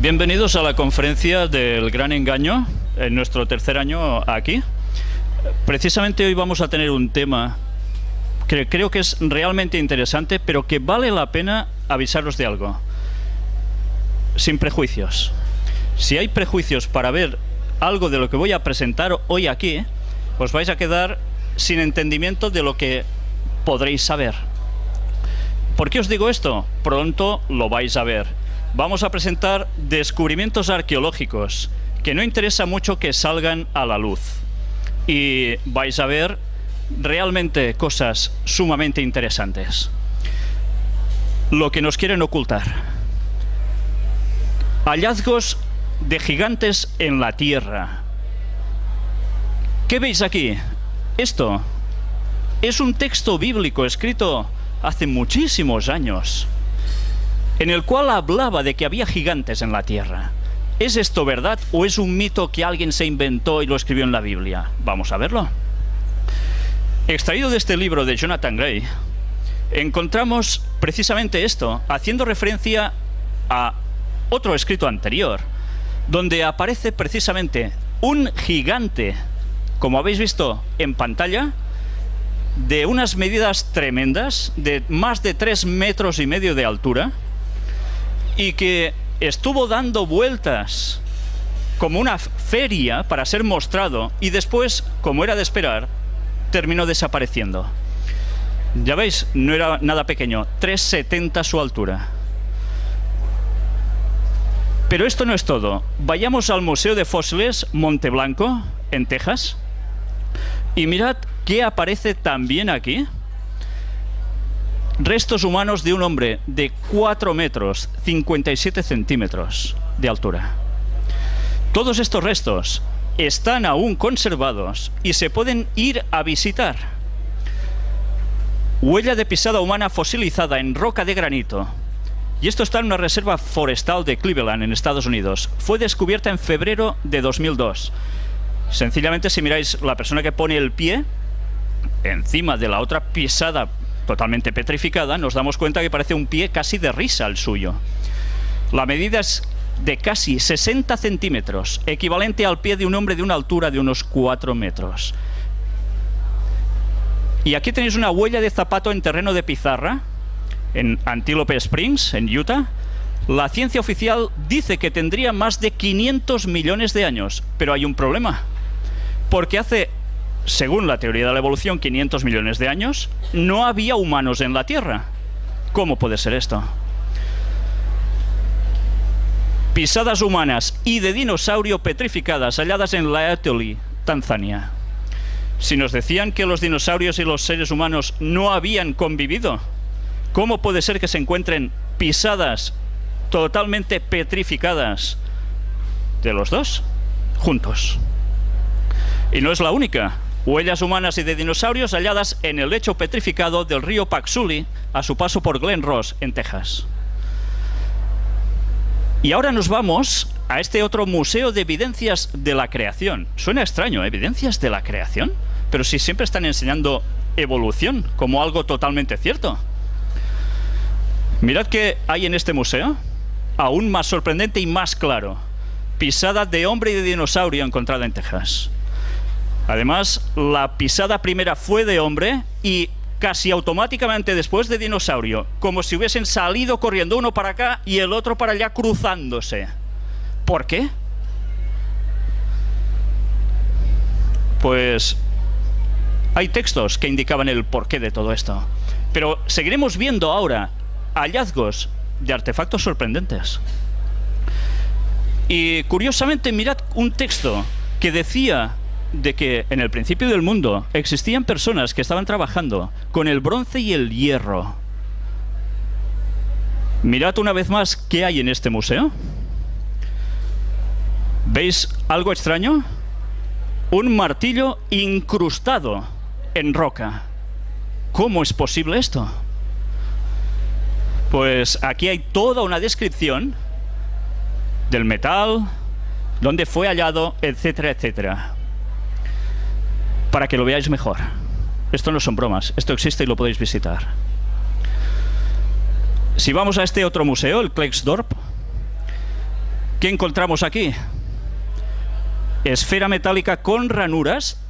Bienvenidos a la conferencia del Gran Engaño, en nuestro tercer año aquí. Precisamente hoy vamos a tener un tema que creo que es realmente interesante, pero que vale la pena avisaros de algo. Sin prejuicios. Si hay prejuicios para ver algo de lo que voy a presentar hoy aquí, os vais a quedar sin entendimiento de lo que podréis saber. ¿Por qué os digo esto? Pronto lo vais a ver. Vamos a presentar descubrimientos arqueológicos que no interesa mucho que salgan a la luz. Y vais a ver realmente cosas sumamente interesantes. Lo que nos quieren ocultar. Hallazgos de gigantes en la Tierra. ¿Qué veis aquí? Esto es un texto bíblico escrito hace muchísimos años, en el cual hablaba de que había gigantes en la Tierra. ¿Es esto verdad o es un mito que alguien se inventó y lo escribió en la Biblia? Vamos a verlo. Extraído de este libro de Jonathan Gray, encontramos precisamente esto, haciendo referencia a otro escrito anterior, donde aparece precisamente un gigante, como habéis visto en pantalla, de unas medidas tremendas, de más de tres metros y medio de altura, y que estuvo dando vueltas como una feria para ser mostrado, y después, como era de esperar, terminó desapareciendo. Ya veis, no era nada pequeño, 3,70 su altura. Pero esto no es todo. Vayamos al Museo de Fósiles Monteblanco, en Texas, y mirad qué aparece también aquí. Restos humanos de un hombre de 4 metros, 57 centímetros de altura. Todos estos restos están aún conservados y se pueden ir a visitar. Huella de pisada humana fosilizada en roca de granito. Y esto está en una reserva forestal de Cleveland, en Estados Unidos. Fue descubierta en febrero de 2002. Sencillamente, si miráis la persona que pone el pie encima de la otra pisada totalmente petrificada, nos damos cuenta que parece un pie casi de risa el suyo. La medida es de casi 60 centímetros, equivalente al pie de un hombre de una altura de unos 4 metros. Y aquí tenéis una huella de zapato en terreno de pizarra, en Antelope Springs, en Utah. La ciencia oficial dice que tendría más de 500 millones de años, pero hay un problema. Porque hace, según la teoría de la evolución, 500 millones de años, no había humanos en la Tierra. ¿Cómo puede ser esto? pisadas humanas y de dinosaurio petrificadas halladas en Laetoli, Tanzania. Si nos decían que los dinosaurios y los seres humanos no habían convivido, ¿cómo puede ser que se encuentren pisadas totalmente petrificadas de los dos juntos? Y no es la única. Huellas humanas y de dinosaurios halladas en el lecho petrificado del río Paxuli a su paso por Glen Ross, en Texas. Y ahora nos vamos a este otro museo de evidencias de la creación. Suena extraño, ¿evidencias de la creación? Pero si siempre están enseñando evolución como algo totalmente cierto. Mirad qué hay en este museo, aún más sorprendente y más claro. Pisada de hombre y de dinosaurio encontrada en Texas. Además, la pisada primera fue de hombre y casi automáticamente después de dinosaurio, como si hubiesen salido corriendo uno para acá y el otro para allá cruzándose. ¿Por qué? Pues hay textos que indicaban el porqué de todo esto. Pero seguiremos viendo ahora hallazgos de artefactos sorprendentes. Y curiosamente mirad un texto que decía de que en el principio del mundo existían personas que estaban trabajando con el bronce y el hierro. Mirad una vez más qué hay en este museo. ¿Veis algo extraño? Un martillo incrustado en roca. ¿Cómo es posible esto? Pues aquí hay toda una descripción del metal, dónde fue hallado, etcétera, etcétera para que lo veáis mejor. Esto no son bromas, esto existe y lo podéis visitar. Si vamos a este otro museo, el Klexdorp, ¿Qué encontramos aquí? Esfera metálica con ranuras,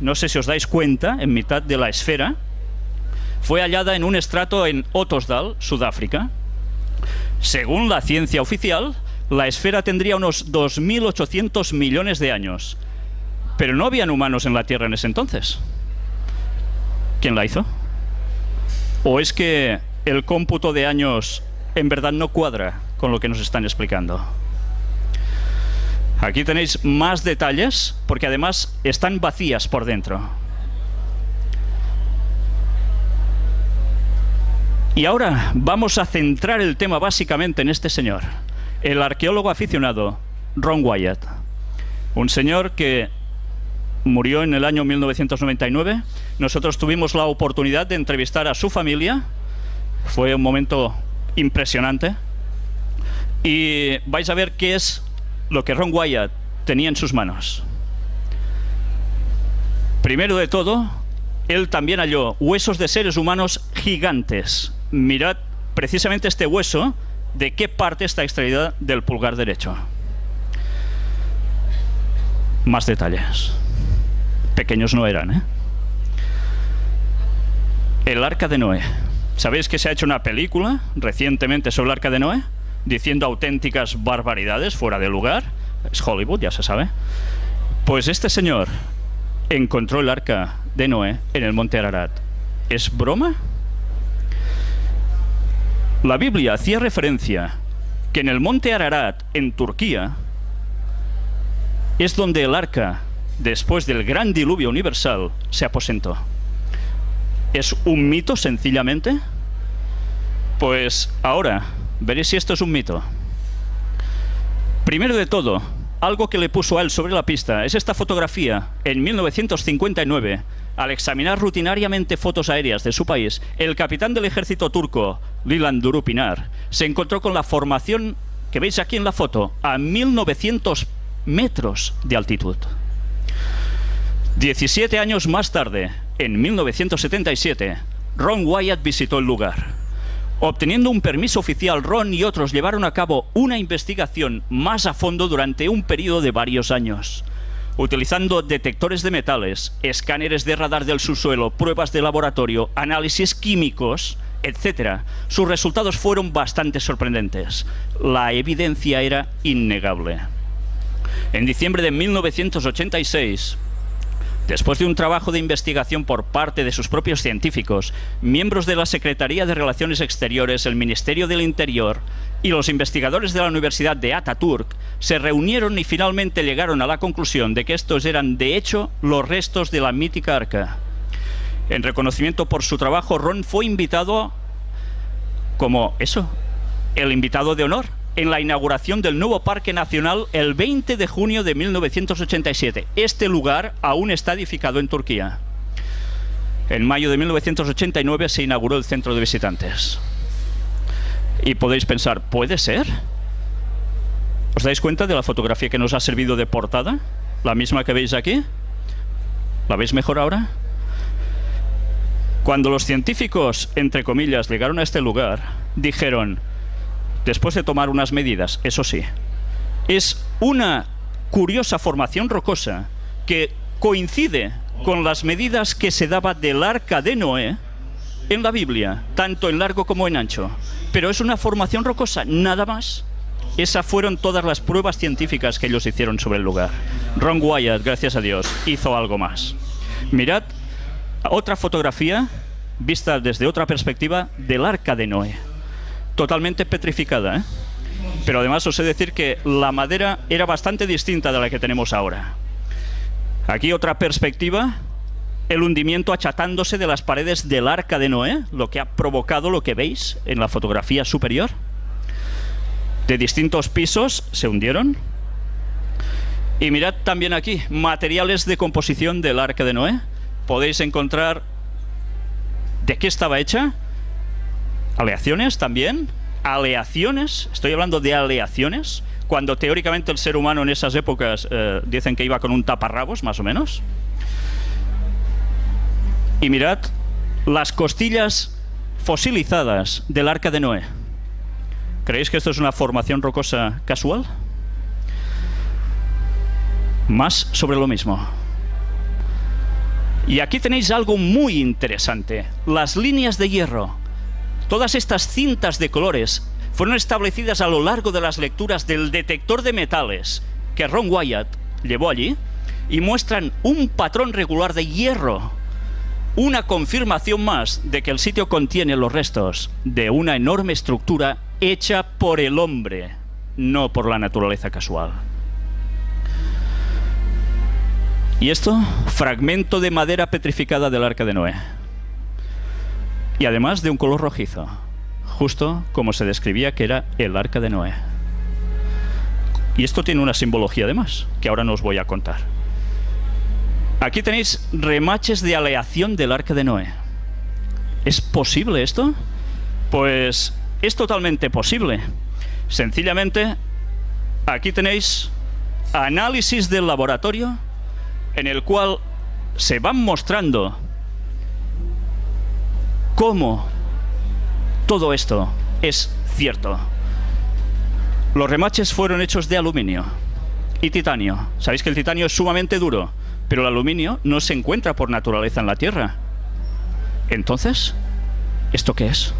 no sé si os dais cuenta, en mitad de la esfera, fue hallada en un estrato en Ottosdal, Sudáfrica. Según la ciencia oficial, la esfera tendría unos 2.800 millones de años. Pero no habían humanos en la Tierra en ese entonces. ¿Quién la hizo? ¿O es que el cómputo de años en verdad no cuadra con lo que nos están explicando? Aquí tenéis más detalles, porque además están vacías por dentro. Y ahora vamos a centrar el tema básicamente en este señor, el arqueólogo aficionado Ron Wyatt. Un señor que murió en el año 1999. Nosotros tuvimos la oportunidad de entrevistar a su familia. Fue un momento impresionante. Y vais a ver qué es lo que Ron Wyatt tenía en sus manos. Primero de todo, él también halló huesos de seres humanos gigantes, mirad precisamente este hueso, de qué parte está extraída del pulgar derecho. Más detalles. Pequeños no eran, ¿eh? El arca de Noé. ¿Sabéis que se ha hecho una película recientemente sobre el arca de Noé? Diciendo auténticas barbaridades fuera de lugar. Es Hollywood, ya se sabe. Pues este señor encontró el arca de Noé en el monte Ararat. ¿Es broma? La Biblia hacía referencia que en el monte Ararat, en Turquía, es donde el arca, después del gran diluvio universal, se aposentó. ¿Es un mito sencillamente? Pues ahora veréis si esto es un mito. Primero de todo, algo que le puso a él sobre la pista es esta fotografía en 1959 al examinar rutinariamente fotos aéreas de su país, el capitán del ejército turco, Lilan Durupinar, se encontró con la formación que veis aquí en la foto, a 1900 metros de altitud. 17 años más tarde, en 1977, Ron Wyatt visitó el lugar. Obteniendo un permiso oficial, Ron y otros llevaron a cabo una investigación más a fondo durante un periodo de varios años utilizando detectores de metales, escáneres de radar del subsuelo, pruebas de laboratorio, análisis químicos, etc. Sus resultados fueron bastante sorprendentes. La evidencia era innegable. En diciembre de 1986, Después de un trabajo de investigación por parte de sus propios científicos, miembros de la Secretaría de Relaciones Exteriores, el Ministerio del Interior y los investigadores de la Universidad de Ataturk se reunieron y finalmente llegaron a la conclusión de que estos eran de hecho los restos de la mítica arca. En reconocimiento por su trabajo, Ron fue invitado como eso, el invitado de honor en la inauguración del nuevo Parque Nacional el 20 de junio de 1987. Este lugar aún está edificado en Turquía. En mayo de 1989 se inauguró el centro de visitantes. Y podéis pensar, ¿puede ser? ¿Os dais cuenta de la fotografía que nos ha servido de portada? La misma que veis aquí. ¿La veis mejor ahora? Cuando los científicos, entre comillas, llegaron a este lugar, dijeron, después de tomar unas medidas, eso sí. Es una curiosa formación rocosa que coincide con las medidas que se daba del arca de Noé en la Biblia, tanto en largo como en ancho. Pero es una formación rocosa, nada más. Esas fueron todas las pruebas científicas que ellos hicieron sobre el lugar. Ron Wyatt, gracias a Dios, hizo algo más. Mirad otra fotografía vista desde otra perspectiva del arca de Noé totalmente petrificada. ¿eh? Pero además os he de decir que la madera era bastante distinta de la que tenemos ahora. Aquí otra perspectiva, el hundimiento achatándose de las paredes del arca de Noé, lo que ha provocado lo que veis en la fotografía superior. De distintos pisos se hundieron. Y mirad también aquí, materiales de composición del arca de Noé. Podéis encontrar de qué estaba hecha, Aleaciones también. Aleaciones, estoy hablando de aleaciones, cuando teóricamente el ser humano en esas épocas eh, dicen que iba con un taparrabos, más o menos. Y mirad las costillas fosilizadas del arca de Noé. ¿Creéis que esto es una formación rocosa casual? Más sobre lo mismo. Y aquí tenéis algo muy interesante. Las líneas de hierro. Todas estas cintas de colores fueron establecidas a lo largo de las lecturas del detector de metales que Ron Wyatt llevó allí y muestran un patrón regular de hierro. Una confirmación más de que el sitio contiene los restos de una enorme estructura hecha por el hombre, no por la naturaleza casual. Y esto, fragmento de madera petrificada del arca de Noé. Y además de un color rojizo, justo como se describía que era el arca de Noé. Y esto tiene una simbología además, que ahora no os voy a contar. Aquí tenéis remaches de aleación del arca de Noé. ¿Es posible esto? Pues es totalmente posible. Sencillamente, aquí tenéis análisis del laboratorio en el cual se van mostrando cómo todo esto es cierto. Los remaches fueron hechos de aluminio y titanio. Sabéis que el titanio es sumamente duro, pero el aluminio no se encuentra por naturaleza en la Tierra. Entonces, ¿esto qué es?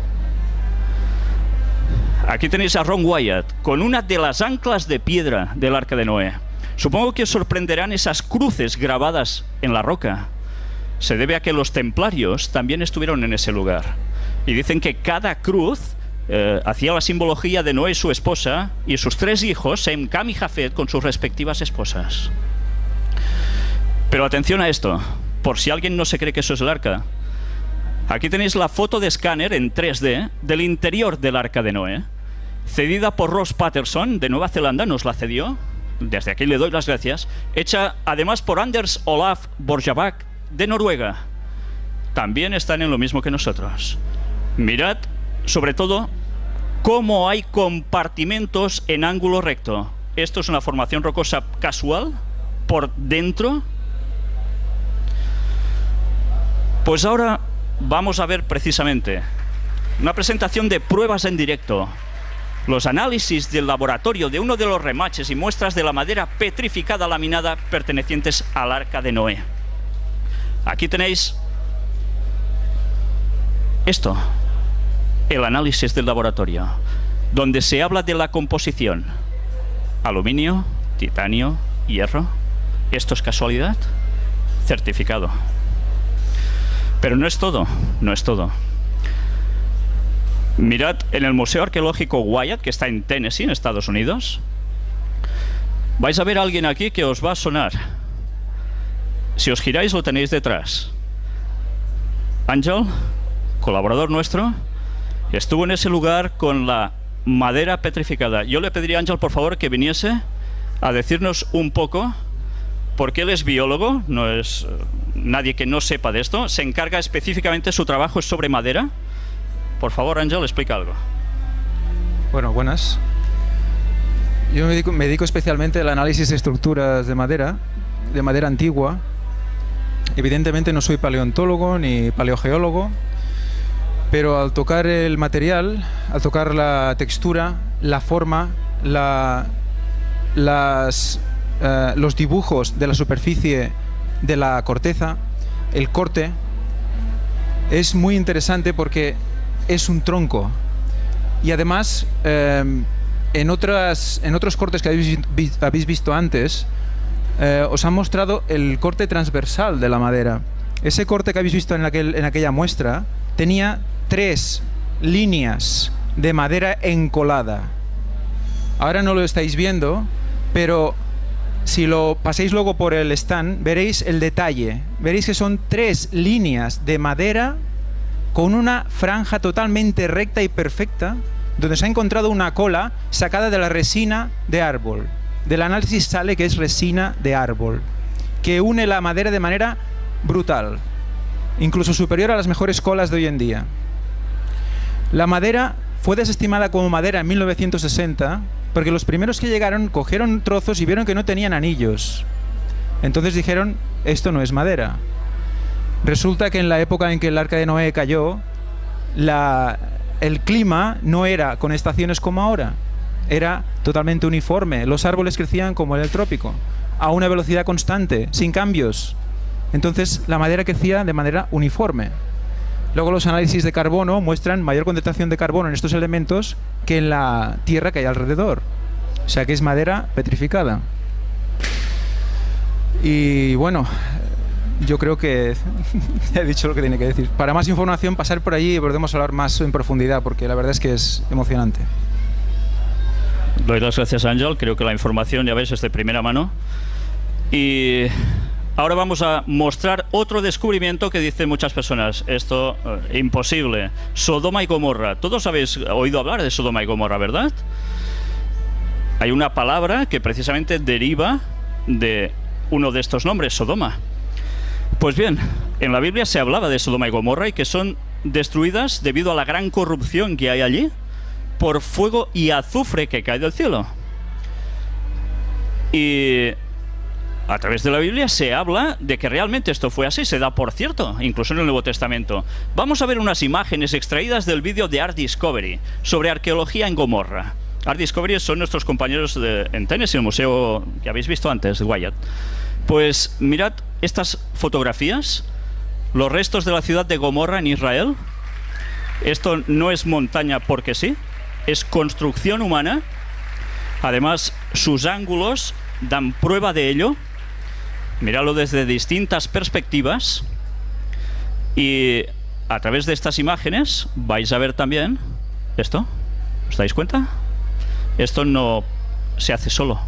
Aquí tenéis a Ron Wyatt con una de las anclas de piedra del Arca de Noé. Supongo que os sorprenderán esas cruces grabadas en la roca. Se debe a que los templarios también estuvieron en ese lugar. Y dicen que cada cruz eh, hacía la simbología de Noé su esposa y sus tres hijos, Sem, Cam y Jafet, con sus respectivas esposas. Pero atención a esto, por si alguien no se cree que eso es el arca. Aquí tenéis la foto de escáner en 3D del interior del arca de Noé, cedida por Ross Patterson de Nueva Zelanda, nos la cedió, desde aquí le doy las gracias, hecha además por Anders Olaf Borjabak de Noruega. También están en lo mismo que nosotros. Mirad, sobre todo, cómo hay compartimentos en ángulo recto. Esto es una formación rocosa casual por dentro. Pues ahora vamos a ver precisamente una presentación de pruebas en directo los análisis del laboratorio de uno de los remaches y muestras de la madera petrificada laminada pertenecientes al Arca de Noé. Aquí tenéis esto, el análisis del laboratorio, donde se habla de la composición. Aluminio, titanio, hierro. ¿Esto es casualidad? Certificado. Pero no es todo, no es todo. Mirad en el Museo Arqueológico Wyatt, que está en Tennessee, en Estados Unidos. Vais a ver a alguien aquí que os va a sonar. Si os giráis lo tenéis detrás. Ángel, colaborador nuestro, estuvo en ese lugar con la madera petrificada. Yo le pediría a Ángel, por favor, que viniese a decirnos un poco, porque él es biólogo, no es eh, nadie que no sepa de esto, se encarga específicamente, su trabajo es sobre madera, por favor, Ángel, explica algo. Bueno, buenas. Yo me dedico, especialmente al análisis de estructuras de madera, de madera antigua. Evidentemente no soy paleontólogo ni paleogeólogo, pero al tocar el material, al tocar la textura, la forma, la, las, eh, los dibujos de la superficie de la corteza, el corte, es muy interesante porque es un tronco. Y además, em, en, otras, en otros cortes que habéis, visto antes, eh, os han mostrado el corte transversal de la madera. Ese corte que habéis visto en, en aquella muestra tenía tres líneas de madera encolada. Ahora no lo estáis viendo, pero si lo paséis luego por el stand, veréis el detalle. Veréis que son tres líneas de madera con una franja totalmente recta y perfecta, donde se ha encontrado una cola sacada de la resina de árbol. Del análisis sale que es resina de árbol, que une la madera de manera brutal, incluso superior a las mejores colas de hoy en día. La madera fue desestimada como madera en 1960 porque los primeros que llegaron cogieron trozos y vieron que no tenían anillos. Entonces dijeron, esto no es madera. Resulta que en la época en que el arca de Noé cayó, el clima no era con estaciones como ahora, era totalmente uniforme. Los árboles crecían como en el trópico. a una velocidad constante, sin cambios. Entonces la madera crecía de manera uniforme. Luego los análisis de carbono muestran mayor concentración de carbono en estos elementos que en la tierra que hay alrededor. O sea que es madera petrificada. Y bueno, yo creo que he dicho lo que tiene que decir. Para más información, pasar por allí y podemos hablar más en profundidad, porque la verdad es que es emocionante. Doy las gracias, Ángel. Creo que la información, ya ves, es de primera mano. Y ahora vamos a mostrar otro descubrimiento que dicen muchas personas. Esto, eh, imposible. Sodoma y Gomorra. Todos habéis oído hablar de Sodoma y Gomorra, ¿verdad? Hay una palabra que precisamente deriva de uno de estos nombres, Sodoma. Pues bien, en la Biblia se hablaba de Sodoma y Gomorra y que son destruidas debido a la gran corrupción que hay allí por fuego y azufre que cae del cielo. Y a través de la Biblia se habla de que realmente esto fue así, se da por cierto, incluso en el Nuevo Testamento. Vamos a ver unas imágenes extraídas del vídeo de Art Discovery sobre arqueología en Gomorra. Art Discovery son nuestros compañeros de, en Tennessee, el museo que habéis visto antes, de Wyatt. Pues mirad estas fotografías, los restos de la ciudad de Gomorra en Israel. Esto no es montaña porque sí, es construcción humana. Además, sus ángulos dan prueba de ello. Miradlo desde distintas perspectivas. Y a través de estas imágenes vais a ver también esto. ¿Os dais cuenta? Esto no se hace solo.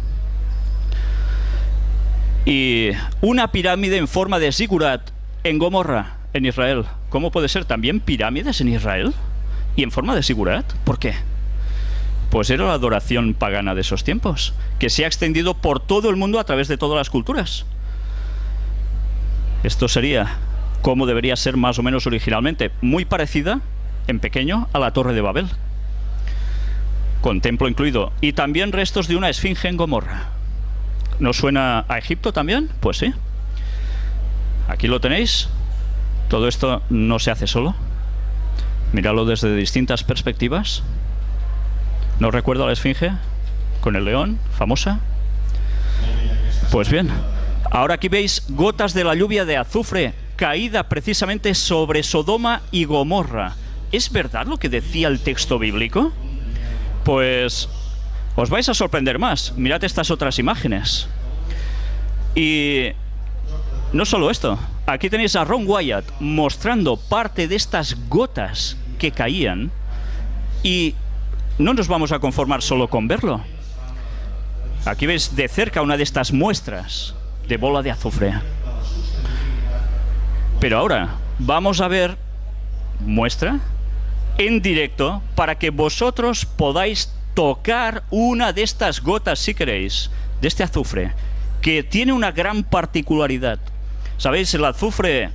Y una pirámide en forma de zigurat en Gomorra, en Israel. ¿Cómo puede ser también pirámides en Israel? ¿Y en forma de zigurat? ¿Por qué? Pues era la adoración pagana de esos tiempos, que se ha extendido por todo el mundo a través de todas las culturas. Esto sería como debería ser más o menos originalmente, muy parecida, en pequeño, a la Torre de Babel, con templo incluido, y también restos de una esfinge en Gomorra. ¿No suena a Egipto también? Pues sí. Aquí lo tenéis. Todo esto no se hace solo. Míralo desde distintas perspectivas. ¿No recuerdo a la esfinge? Con el león, famosa. Pues bien, ahora aquí veis gotas de la lluvia de azufre caída precisamente sobre Sodoma y Gomorra. ¿Es verdad lo que decía el texto bíblico? Pues os vais a sorprender más. Mirad estas otras imágenes. Y no solo esto. Aquí tenéis a Ron Wyatt mostrando parte de estas gotas que caían. Y no nos vamos a conformar solo con verlo. Aquí veis de cerca una de estas muestras de bola de azufre. Pero ahora vamos a ver muestra en directo para que vosotros podáis tocar una de estas gotas, si queréis, de este azufre, que tiene una gran particularidad. ¿Sabéis? El azufre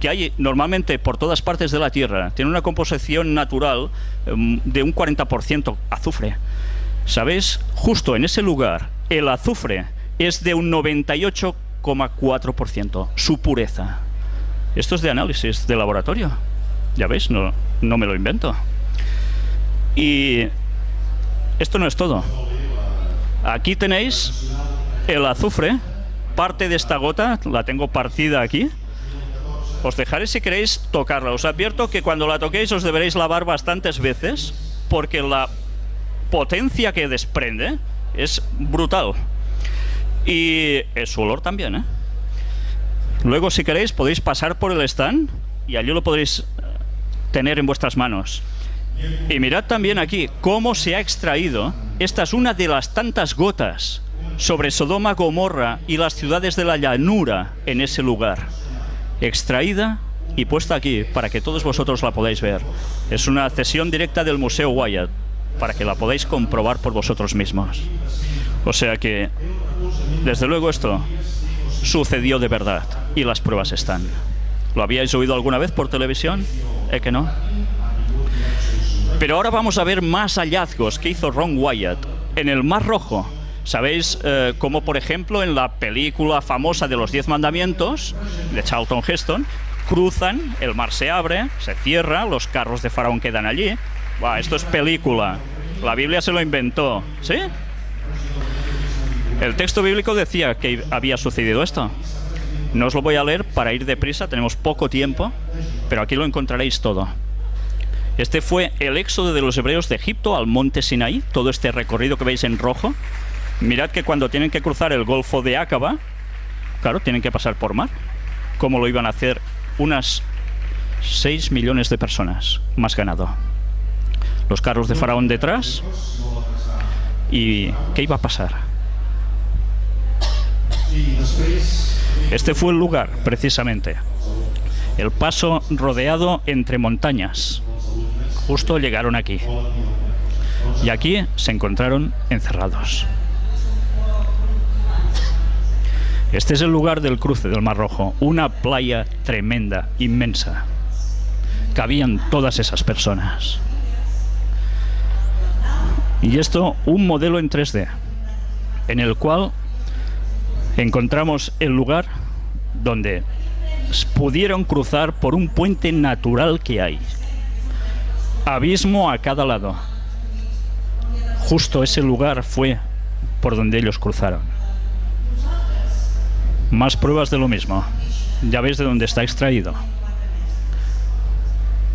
que hay normalmente por todas partes de la Tierra tiene una composición natural em, de un 40% azufre. ¿Sabéis? Justo en ese lugar, el azufre es de un 98,4%, su pureza. Esto es de análisis de laboratorio. Ya veis, no, no me lo invento. Y esto no es todo. Aquí tenéis el azufre, parte de esta gota, la tengo partida aquí. Os dejaré si queréis tocarla. Os advierto que cuando la toquéis os deberéis lavar bastantes veces, porque la potencia que desprende es brutal. Y su olor también, ¿eh? Luego, si queréis, podéis pasar por el stand y allí lo podréis eh, tener en vuestras manos. Y mirad también aquí cómo se ha extraído. Esta es una de las tantas gotas sobre Sodoma, Gomorra y las ciudades de la llanura en ese lugar. Extraída y puesta aquí para que todos vosotros la podáis ver. Es una cesión directa del Museo Wyatt para que la podáis comprobar por vosotros mismos. O sea que, desde luego esto sucedió de verdad y las pruebas están. ¿Lo habíais oído alguna vez por televisión? ¿Eh que no? Pero ahora vamos a ver más hallazgos que hizo Ron Wyatt en el Mar Rojo. ¿Sabéis eh, cómo, por ejemplo, en la película famosa de los Diez Mandamientos, de Charlton Heston, cruzan, el mar se abre, se cierra, los carros de Faraón quedan allí? esto es película. La Biblia se lo inventó, ¿sí? El texto bíblico decía que había sucedido esto. No os lo voy a leer para ir deprisa, tenemos poco tiempo, pero aquí lo encontraréis todo. Este fue el éxodo de los hebreos de Egipto al monte Sinaí, todo este recorrido que veis en rojo. Mirad que cuando tienen que cruzar el Golfo de Aqaba, claro, tienen que pasar por mar. ¿Cómo lo iban a hacer unas 6 millones de personas, más ganado? Los carros de Faraón detrás. ¿Y qué iba a pasar? Este fue el lugar, precisamente. El paso rodeado entre montañas. Justo llegaron aquí. Y aquí se encontraron encerrados. Este es el lugar del cruce del Mar Rojo, una playa tremenda, inmensa. Cabían todas esas personas. Y esto, un modelo en 3D, en el cual encontramos el lugar donde pudieron cruzar por un puente natural que hay. Abismo a cada lado. Justo ese lugar fue por donde ellos cruzaron. Más pruebas de lo mismo. Ya veis de dónde está extraído.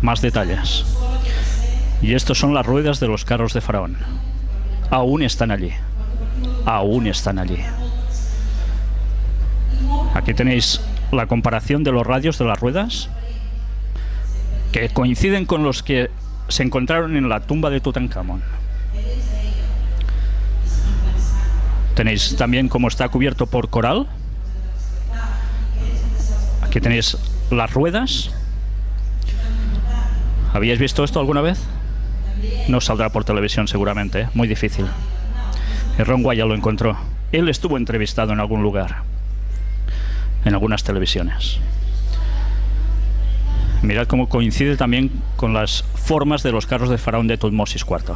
Más detalles. Y estos son las ruedas de los carros de Faraón. Aún están allí. Aún están allí. Aquí tenéis la comparación de los radios de las ruedas que coinciden con los que se encontraron en la tumba de Tutankamón. Tenéis también cómo está cubierto por coral. Aquí tenéis las ruedas. ¿Habíais visto esto alguna vez? No saldrá por televisión seguramente, ¿eh? muy difícil. Ron Guaya lo encontró. Él estuvo entrevistado en algún lugar, en algunas televisiones. Mirad cómo coincide también con las formas de los carros de faraón de Tutmosis IV.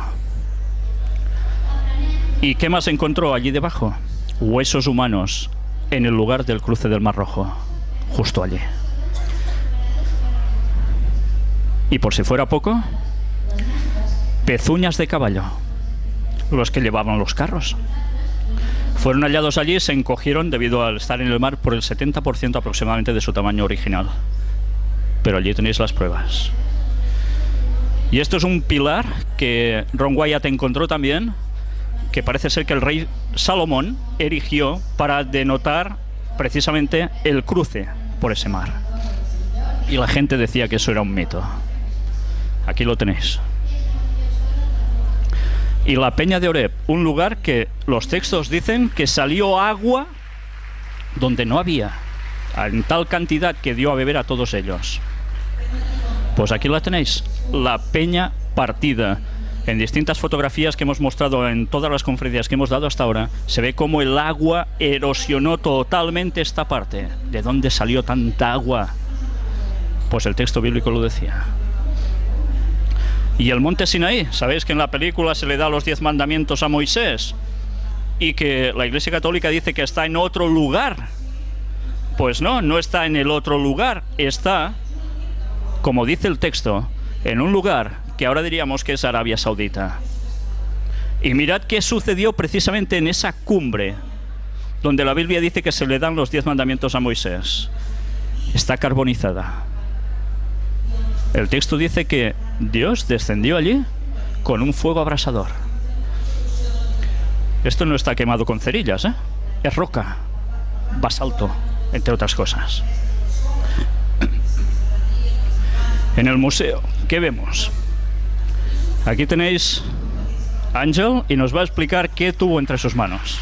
¿Y qué más encontró allí debajo? Huesos humanos en el lugar del cruce del Mar Rojo, justo allí. Y por si fuera poco, pezuñas de caballo, los que llevaban los carros. Fueron hallados allí y se encogieron debido al estar en el mar por el 70% aproximadamente de su tamaño original. Pero allí tenéis las pruebas. Y esto es un pilar que Ron Wyatt encontró también, que parece ser que el rey Salomón erigió para denotar precisamente el cruce por ese mar. Y la gente decía que eso era un mito. Aquí lo tenéis y la Peña de Oreb, un lugar que los textos dicen que salió agua donde no había, en tal cantidad que dio a beber a todos ellos. Pues aquí la tenéis, la Peña partida. En distintas fotografías que hemos mostrado en todas las conferencias que hemos dado hasta ahora, se ve cómo el agua erosionó totalmente esta parte. ¿De dónde salió tanta agua? Pues el texto bíblico lo decía. Y el monte Sinaí, sabéis que en la película se le da los diez mandamientos a Moisés y que la Iglesia Católica dice que está en otro lugar. Pues no, no está en el otro lugar, está, como dice el texto, en un lugar que ahora diríamos que es Arabia Saudita. Y mirad qué sucedió precisamente en esa cumbre, donde la Biblia dice que se le dan los diez mandamientos a Moisés. Está carbonizada. El texto dice que Dios descendió allí con un fuego abrasador. Esto no está quemado con cerillas, ¿eh? es roca, basalto, entre otras cosas. En el museo, ¿qué vemos? Aquí tenéis Ángel y nos va a explicar qué tuvo entre sus manos.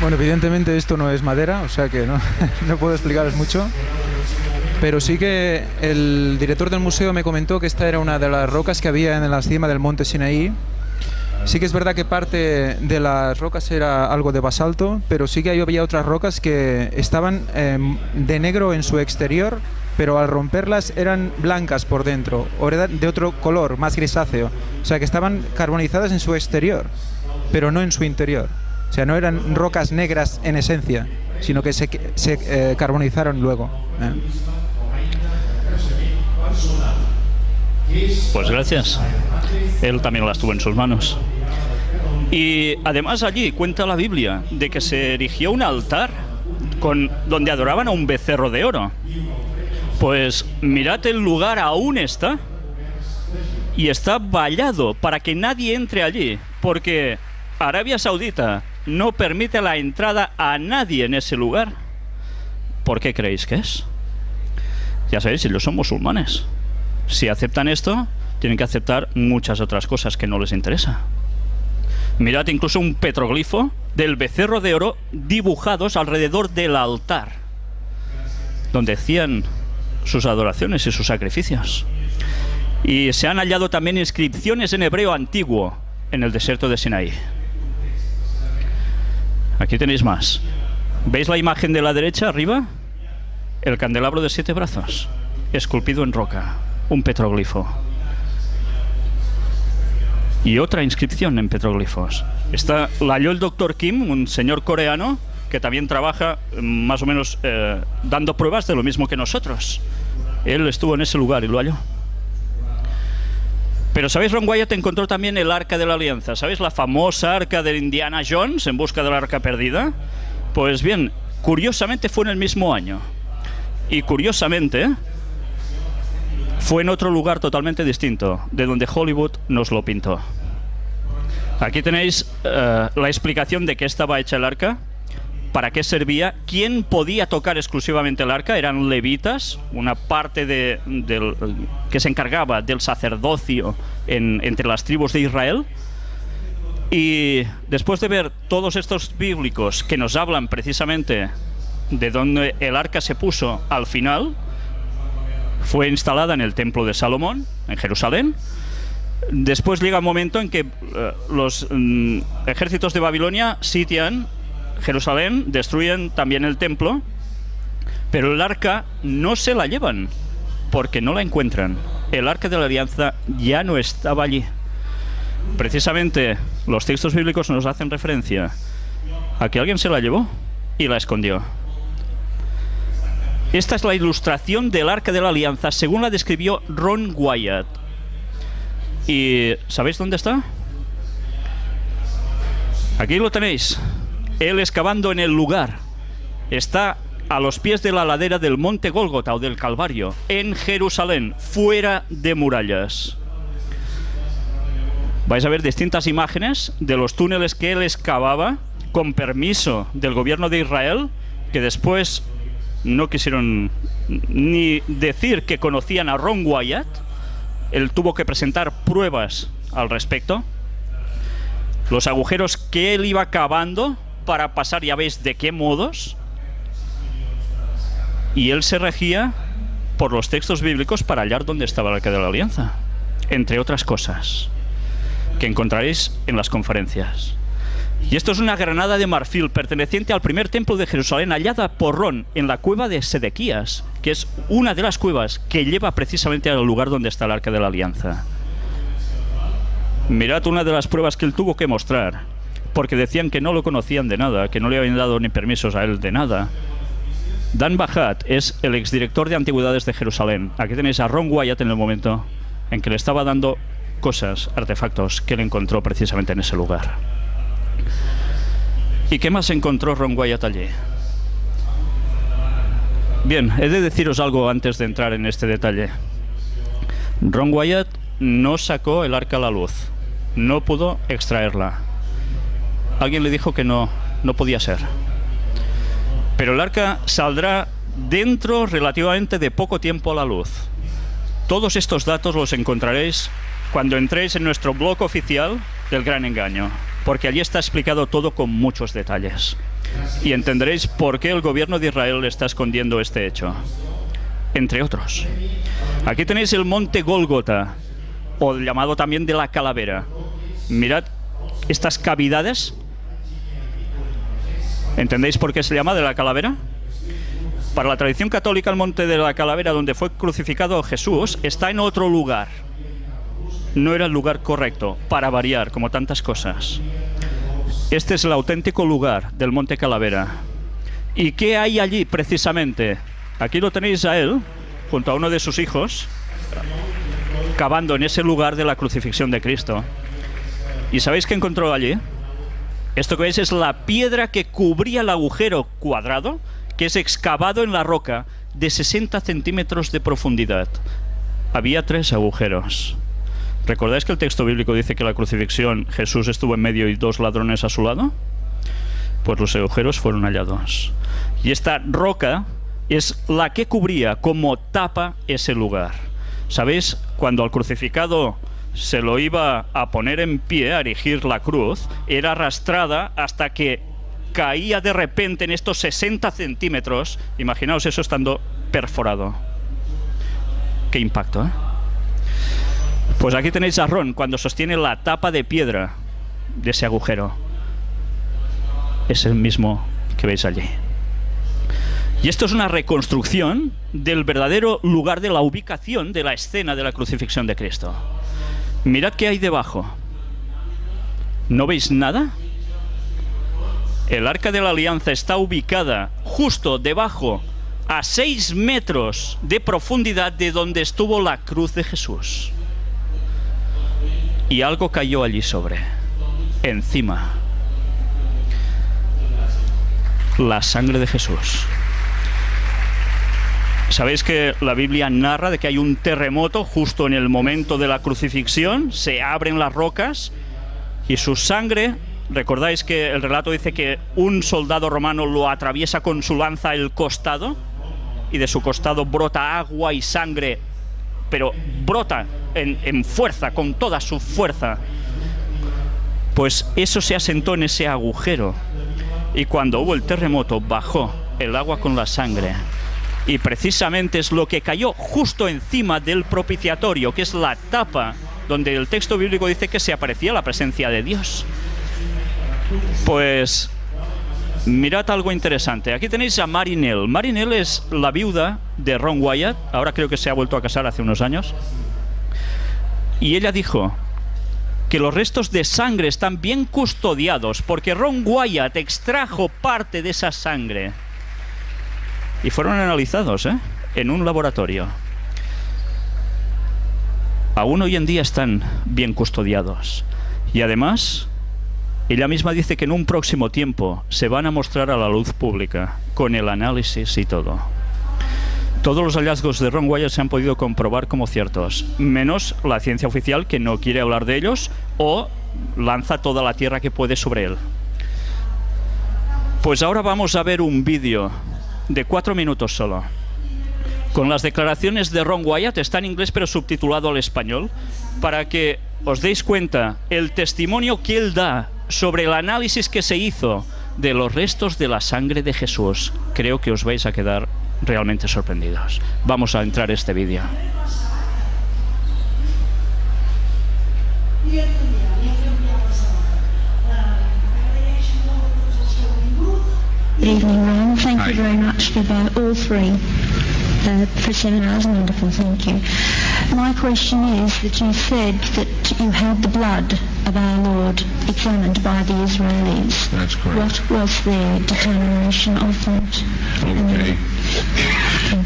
Bueno, evidentemente esto no es madera, o sea que no, no puedo explicaros mucho. Pero sí que el director del museo me comentó que esta era una de las rocas que había en la cima del monte Sinaí. Sí que es verdad que parte de las rocas era algo de basalto, pero sí que había otras rocas que estaban em, de negro en su exterior, pero al romperlas eran blancas por dentro, o eran de otro color, más grisáceo. O sea que estaban carbonizadas en su exterior, pero no en su interior. O sea, no eran rocas negras en esencia, sino que se, eh, carbonizaron luego. ¿eh? Pues gracias. Él también las tuvo en sus manos. Y además allí cuenta la Biblia de que se erigió un altar con, donde adoraban a un becerro de oro. Pues mirad el lugar aún está y está vallado para que nadie entre allí, porque Arabia Saudita no permite la entrada a nadie en ese lugar. ¿Por qué creéis que es? Ya sabéis, si ellos son musulmanes. Si aceptan esto, tienen que aceptar muchas otras cosas que no les interesa. Mirad incluso un petroglifo del becerro de oro dibujados alrededor del altar, donde hacían sus adoraciones y sus sacrificios. Y se han hallado también inscripciones en hebreo antiguo en el desierto de Sinaí. Aquí tenéis más. ¿Veis la imagen de la derecha arriba? El candelabro de siete brazos, esculpido en roca, un petroglifo y otra inscripción en petroglifos. Está, la halló el doctor Kim, un señor coreano que también trabaja mm, más o menos eh, dando pruebas de lo mismo que nosotros. Él estuvo en ese lugar y lo halló. Pero ¿sabéis? Ron Wyatt encontró también el Arca de la Alianza. ¿Sabéis la famosa Arca de Indiana Jones en busca de la Arca Perdida? Pues bien, curiosamente fue en el mismo año. Y curiosamente, fue en otro lugar totalmente distinto, de donde Hollywood nos lo pintó. Aquí tenéis eh, la explicación de qué estaba hecha el arca, para qué servía, quién podía tocar exclusivamente el arca, eran levitas, una parte de, que se encargaba del sacerdocio entre las tribus de Israel. Y después de ver todos estos bíblicos que nos hablan precisamente de dónde el arca se puso al final, fue instalada en el templo de Salomón, en Jerusalén. Después llega un momento en que eh, los mm, ejércitos de Babilonia sitian Jerusalén, destruyen también el templo, pero el arca no se la llevan porque no la encuentran. El arca de la alianza ya no estaba allí. Precisamente los textos bíblicos nos hacen referencia a que alguien se la llevó y la escondió. Esta es la ilustración del Arca de la Alianza, según la describió Ron Wyatt. ¿Y sabéis dónde está? Aquí lo tenéis. Él excavando en el lugar. Está a los pies de la ladera del monte Gólgota o del Calvario, en Jerusalén, fuera de murallas. Vais a ver distintas imágenes de los túneles que él excavaba con permiso del gobierno de Israel, que después no quisieron ni decir que conocían a Ron Wyatt. Él tuvo que presentar pruebas al respecto. Los agujeros que él iba cavando para pasar, ya veis de qué modos. Y él se regía por los textos bíblicos para hallar dónde estaba el arca de la alianza. Entre otras cosas que encontraréis en las conferencias. Y esto es una granada de marfil perteneciente al primer templo de Jerusalén, hallada por Ron en la cueva de Sedequías, que es una de las cuevas que lleva precisamente al lugar donde está el arca de la alianza. Mirad una de las pruebas que él tuvo que mostrar, porque decían que no lo conocían de nada, que no le habían dado ni permisos a él de nada. Dan Bajat es el exdirector de antigüedades de Jerusalén. Aquí tenéis a Ron Wyatt en el momento en que le estaba dando cosas, artefactos que él encontró precisamente en ese lugar. ¿Y qué más encontró Ron Wyatt allí? Bien, he de deciros algo antes de entrar en este detalle. Ron Wyatt no sacó el arca a la luz. No pudo extraerla. Alguien le dijo que no, no podía ser. Pero el arca saldrá dentro relativamente de poco tiempo a la luz. Todos estos datos los encontraréis cuando entréis en nuestro blog oficial del Gran Engaño porque allí está explicado todo con muchos detalles. Y entenderéis por qué el gobierno de Israel está escondiendo este hecho. Entre otros. Aquí tenéis el monte Golgota, o llamado también de la calavera. Mirad estas cavidades. ¿Entendéis por qué se llama de la calavera? Para la tradición católica, el monte de la calavera donde fue crucificado Jesús está en otro lugar no era el lugar correcto, para variar, como tantas cosas. Este es el auténtico lugar del Monte Calavera. ¿Y qué hay allí precisamente? Aquí lo tenéis a él, junto a uno de sus hijos, cavando en ese lugar de la crucifixión de Cristo. ¿Y sabéis qué encontró allí? Esto que veis es la piedra que cubría el agujero cuadrado, que es excavado en la roca de 60 centímetros de profundidad. Había tres agujeros. ¿Recordáis que el texto bíblico dice que la crucifixión Jesús estuvo en medio y dos ladrones a su lado? Pues los agujeros fueron hallados. Y esta roca es la que cubría como tapa ese lugar. ¿Sabéis? Cuando al crucificado se lo iba a poner en pie, a erigir la cruz, era arrastrada hasta que caía de repente en estos 60 centímetros. Imaginaos eso estando perforado. Qué impacto, ¿eh? Pues aquí tenéis a Ron cuando sostiene la tapa de piedra de ese agujero. Es el mismo que veis allí. Y esto es una reconstrucción del verdadero lugar de la ubicación de la escena de la crucifixión de Cristo. Mirad qué hay debajo. ¿No veis nada? El arca de la alianza está ubicada justo debajo, a seis metros de profundidad de donde estuvo la cruz de Jesús. Y algo cayó allí sobre, encima. La sangre de Jesús. Sabéis que la Biblia narra de que hay un terremoto justo en el momento de la crucifixión, se abren las rocas y su sangre, recordáis que el relato dice que un soldado romano lo atraviesa con su lanza el costado y de su costado brota agua y sangre, pero brota en, en fuerza, con toda su fuerza. Pues eso se asentó en ese agujero. Y cuando hubo el terremoto bajó el agua con la sangre y precisamente es lo que cayó justo encima del propiciatorio, que es la tapa donde el texto bíblico dice que se aparecía la presencia de Dios. Pues mirad algo interesante. Aquí tenéis a Marinelle. Marinelle es la viuda de Ron Wyatt. Ahora creo que se ha vuelto a casar hace unos años. Y ella dijo que los restos de sangre están bien custodiados porque Ron Wyatt extrajo parte de esa sangre y fueron analizados ¿eh? en un laboratorio. Aún hoy en día están bien custodiados. Y además, ella misma dice que en un próximo tiempo se van a mostrar a la luz pública, con el análisis y todo. Todos los hallazgos de Ron Wyatt se han podido comprobar como ciertos, menos la ciencia oficial que no quiere hablar de ellos o lanza toda la tierra que puede sobre él. Pues ahora vamos a ver un vídeo de cuatro minutos solo. Con las declaraciones de Ron Wyatt, está en inglés pero subtitulado al español, para que os deis cuenta el testimonio que él da sobre el análisis que se hizo de los restos de la sangre de Jesús. Creo que os vais a quedar realmente sorprendidos. Vamos a entrar este vídeo. Evening, Ron. Thank Hi. you very much for the, all three uh, for seminars. Wonderful, thank you. My question is that you said that you had the blood of our Lord examined by the Israelis. That's correct. What was their determination of that? Okay.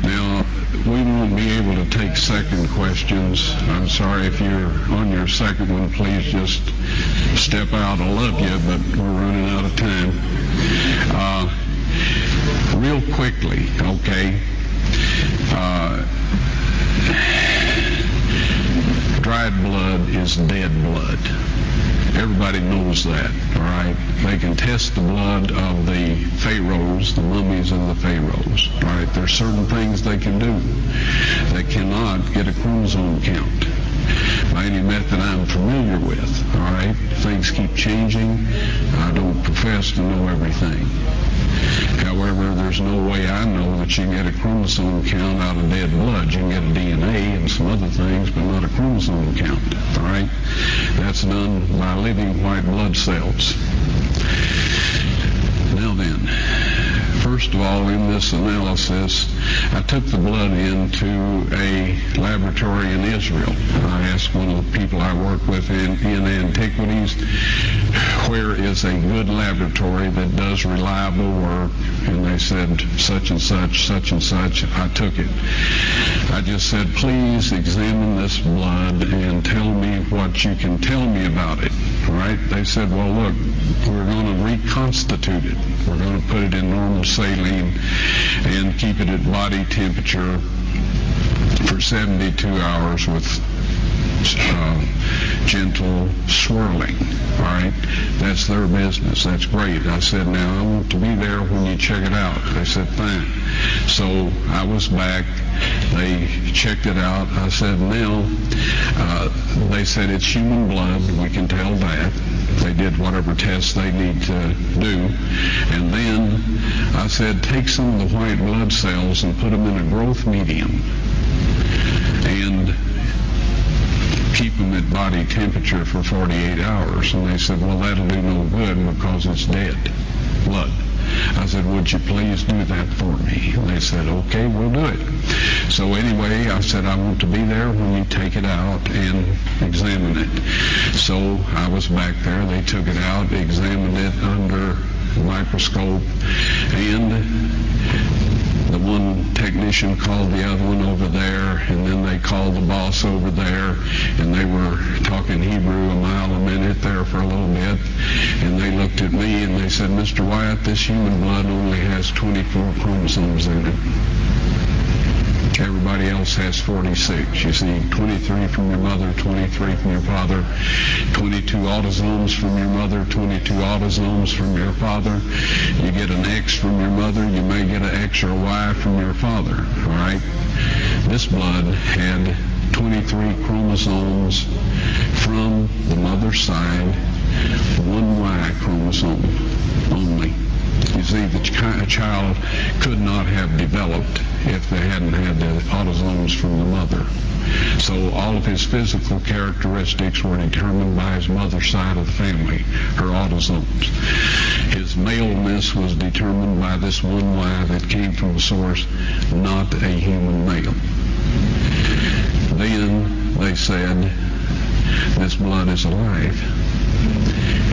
Now, we won't be able to take second questions. I'm sorry if you're on your second one, please just step out. I love you, but we're running out of time. Uh, real quickly, okay? Uh, dried blood is dead blood. Everybody knows that, all right? They can test the blood of the pharaohs, the mummies and the pharaohs, all right? There's certain things they can do. They cannot get a chromosome count by any method I'm familiar with, all right? Things keep changing. I don't profess to know everything. However, there's no way I know that you get a chromosome count out of dead blood. You can get a DNA and some other things, but not a chromosome count. All right? That's done by living white blood cells. Now then, first of all, in this analysis, I took the blood into a laboratory in Israel. I asked one of the people I work with in, in antiquities where is a good laboratory that does reliable work? And they said, such and such, such and such. I took it. I just said, please examine this blood and tell me what you can tell me about it. Right? They said, well, look, we're going to reconstitute it. We're going to put it in normal saline and keep it at body temperature for 72 hours with uh, gentle swirling. All right, that's their business. That's great. I said, now I want to be there when you check it out. They said, fine. So I was back. They checked it out. I said, now, uh, they said it's human blood. We can tell that. They did whatever tests they need to do. And then I said, take some of the white blood cells and put them in a growth medium. And keep them at body temperature for 48 hours. And they said, well, that'll do no good because it's dead blood. I said, would you please do that for me? And they said, okay, we'll do it. So anyway, I said, I want to be there when you take it out and examine it. So I was back there. They took it out, examined it under microscope, and one technician called the other one over there, and then they called the boss over there, and they were talking Hebrew a mile a minute there for a little bit, and they looked at me and they said, Mr. Wyatt, this human blood only has 24 chromosomes in it. Everybody else has 46. You see, 23 from your mother, 23 from your father, 22 autosomes from your mother, 22 autosomes from your father. You get an X from your mother, you may get an X or a Y from your father, all right? This blood had 23 chromosomes from the mother's side, one Y chromosome only. You see, the ch- child could not have developed if they hadn't had the autosomes from the mother. So all of his physical characteristics were determined by his mother's side of the family, her autosomes. His maleness was determined by this one Y that came from a source not a human male. Then they said, this blood is alive.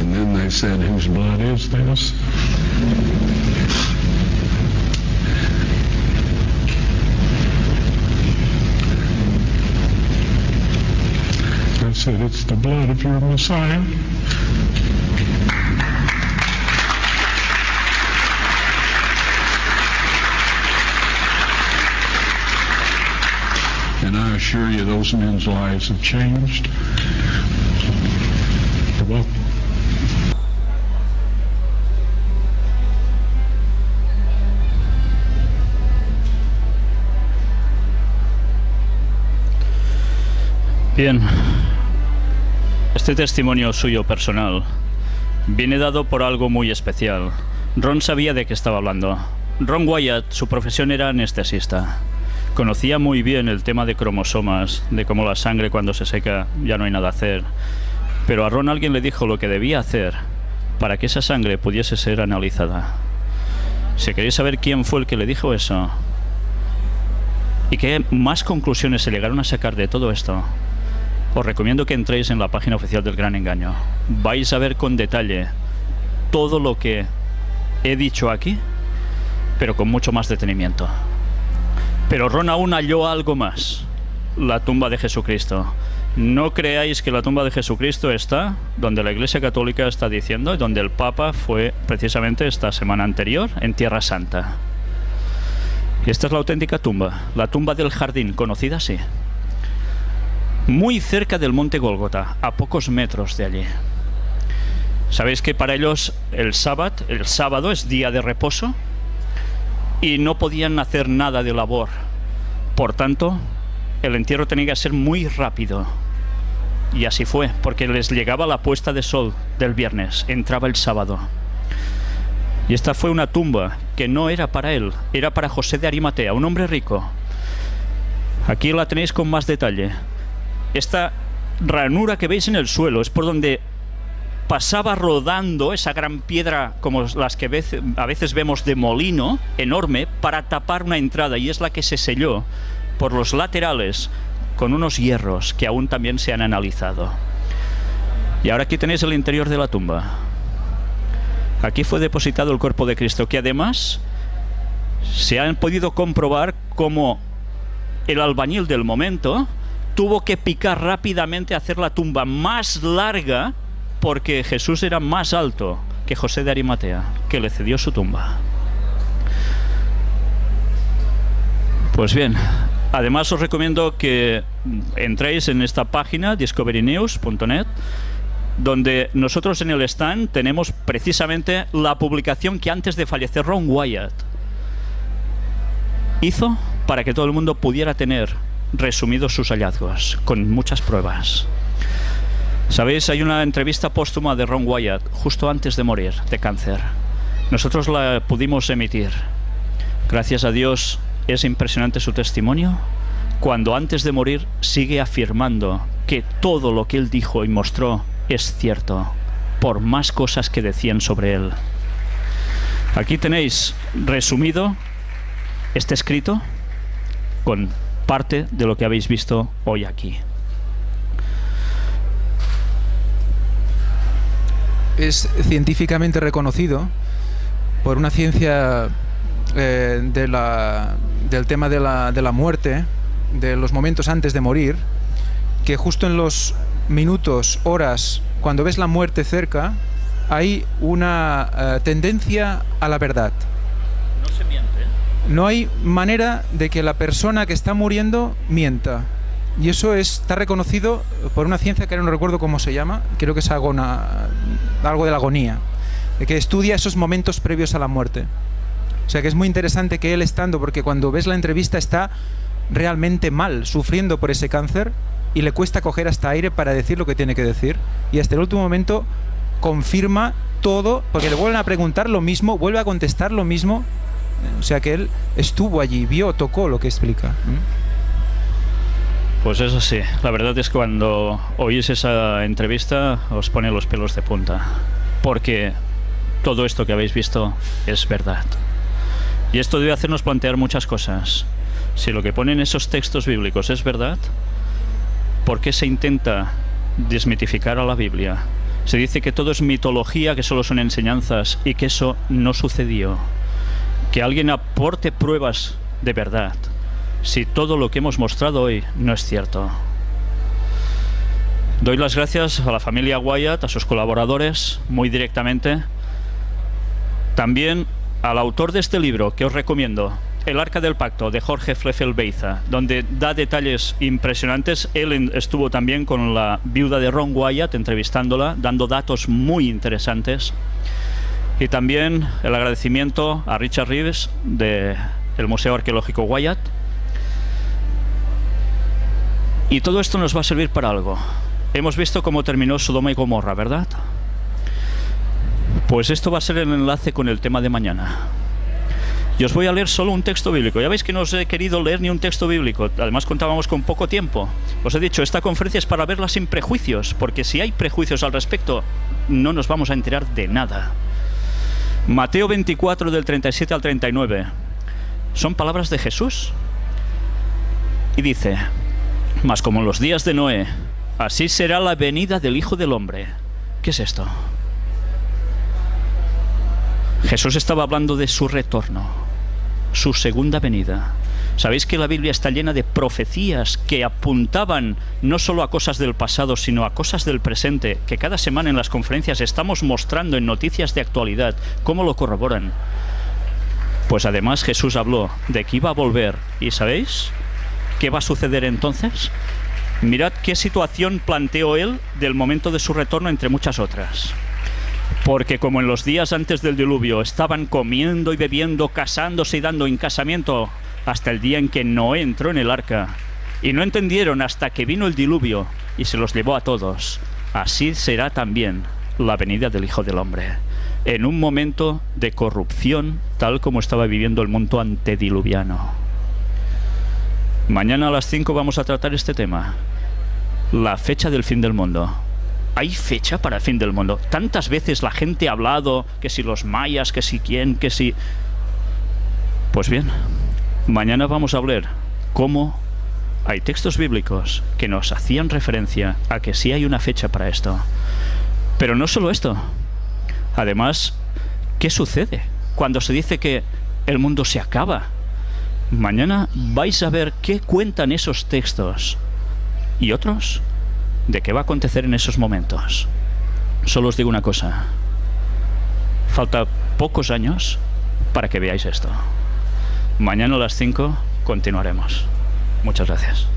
And then they said, whose blood is this? I said, it's the blood of your Messiah. And I assure you, those men's lives have changed. You're Bien. Este testimonio suyo personal viene dado por algo muy especial. Ron sabía de qué estaba hablando. Ron Wyatt, su profesión era anestesista. Conocía muy bien el tema de cromosomas, de cómo la sangre cuando se seca ya no hay nada a hacer. Pero a Ron alguien le dijo lo que debía hacer para que esa sangre pudiese ser analizada. Si queréis saber quién fue el que le dijo eso y qué más conclusiones se llegaron a sacar de todo esto, os recomiendo que entréis en la página oficial del Gran Engaño. Vais a ver con detalle todo lo que he dicho aquí, pero con mucho más detenimiento. Pero Ron aún halló algo más, la tumba de Jesucristo. No creáis que la tumba de Jesucristo está donde la Iglesia Católica está diciendo donde el Papa fue precisamente esta semana anterior en Tierra Santa. Esta es la auténtica tumba, la tumba del jardín, conocida así muy cerca del monte Golgota, a pocos metros de allí. Sabéis que para ellos el sábado, el sábado es día de reposo y no podían hacer nada de labor. Por tanto, el entierro tenía que ser muy rápido. Y así fue, porque les llegaba la puesta de sol del viernes, entraba el sábado. Y esta fue una tumba que no era para él, era para José de Arimatea, un hombre rico. Aquí la tenéis con más detalle esta ranura que veis en el suelo es por donde pasaba rodando esa gran piedra como las que a veces vemos de molino enorme para tapar una entrada y es la que se selló por los laterales con unos hierros que aún también se han analizado. Y ahora aquí tenéis el interior de la tumba. Aquí fue depositado el cuerpo de Cristo, que además se han podido comprobar cómo el albañil del momento tuvo que picar rápidamente, hacer la tumba más larga, porque Jesús era más alto que José de Arimatea, que le cedió su tumba. Pues bien, además os recomiendo que entréis en esta página discoverynews.net donde nosotros en el stand tenemos precisamente la publicación que antes de fallecer Ron Wyatt hizo para que todo el mundo pudiera tener resumidos sus hallazgos, con muchas pruebas. Sabéis, hay una entrevista póstuma de Ron Wyatt justo antes de morir de cáncer. Nosotros la pudimos emitir. Gracias a Dios es impresionante su testimonio cuando antes de morir sigue afirmando que todo lo que él dijo y mostró es cierto, por más cosas que decían sobre él. Aquí tenéis resumido este escrito con parte de lo que habéis visto hoy aquí. Es científicamente reconocido por una ciencia eh, del tema de la, de la muerte, de los momentos antes de morir, que justo en los minutos, horas, cuando ves la muerte cerca, hay una eh, tendencia a la verdad. No hay manera de que la persona que está muriendo mienta. Y eso está reconocido por una ciencia que ahora no recuerdo cómo se llama, creo que es algo de la agonía, que estudia esos momentos previos a la muerte. O sea que es muy interesante que él estando, porque cuando ves la entrevista está realmente mal, sufriendo por ese cáncer, y le cuesta coger hasta aire para decir lo que tiene que decir. Y hasta el último momento confirma todo, porque le vuelven a preguntar lo mismo, vuelve a contestar lo mismo. O sea que él estuvo allí, vio, tocó lo que explica. Pues eso sí, la verdad es que cuando oís esa entrevista os pone los pelos de punta, porque todo esto que habéis visto es verdad. Y esto debe hacernos plantear muchas cosas. Si lo que ponen esos textos bíblicos es verdad, ¿por qué se intenta desmitificar a la Biblia? Se dice que todo es mitología, que solo son enseñanzas y que eso no sucedió. Que alguien aporte pruebas de verdad, si todo lo que hemos mostrado hoy no es cierto. Doy las gracias a la familia Wyatt, a sus colaboradores, muy directamente. También al autor de este libro, que os recomiendo, el Arca del Pacto de Jorge Fleffel Beiza, donde da detalles impresionantes. Él estuvo también con la viuda de Ron Wyatt entrevistándola, dando datos muy interesantes. Y también el agradecimiento a Richard Reeves del Museo Arqueológico Wyatt. Y todo esto nos va a servir para algo. Hemos visto cómo terminó Sodoma y Gomorra, ¿verdad? Pues esto va a ser el enlace con el tema de mañana. Y os voy a leer solo un texto bíblico. Ya veis que no os he querido leer ni un texto bíblico. Además contábamos con poco tiempo. Os he dicho, esta conferencia es para verla sin prejuicios, porque si hay prejuicios al respecto, no nos vamos a enterar de nada. Mateo 24 del 37 al 39. Son palabras de Jesús. Y dice, mas como en los días de Noé, así será la venida del Hijo del Hombre. ¿Qué es esto? Jesús estaba hablando de su retorno su segunda venida. Sabéis que la Biblia está llena de profecías que apuntaban no solo a cosas del pasado, sino a cosas del presente, que cada semana en las conferencias estamos mostrando en noticias de actualidad cómo lo corroboran. Pues además Jesús habló de que iba a volver. ¿Y sabéis qué va a suceder entonces? Mirad qué situación planteó él del momento de su retorno entre muchas otras. Porque como en los días antes del diluvio estaban comiendo y bebiendo, casándose y dando en casamiento hasta el día en que Noé entró en el arca, y no entendieron hasta que vino el diluvio y se los llevó a todos, así será también la venida del Hijo del Hombre, en un momento de corrupción tal como estaba viviendo el mundo antediluviano. Mañana a las 5 vamos a tratar este tema, la fecha del fin del mundo. ¿Hay fecha para el fin del mundo? Tantas veces la gente ha hablado que si los mayas, que si quién, que si... Pues bien, mañana vamos a hablar cómo hay textos bíblicos que nos hacían referencia a que sí hay una fecha para esto. Pero no solo esto. Además, ¿Qué sucede cuando se dice que el mundo se acaba? Mañana vais a ver qué cuentan esos textos y otros de qué va a acontecer en esos momentos. Solo os digo una cosa. Falta pocos años para que veáis esto. Mañana a las 5 continuaremos. Muchas gracias.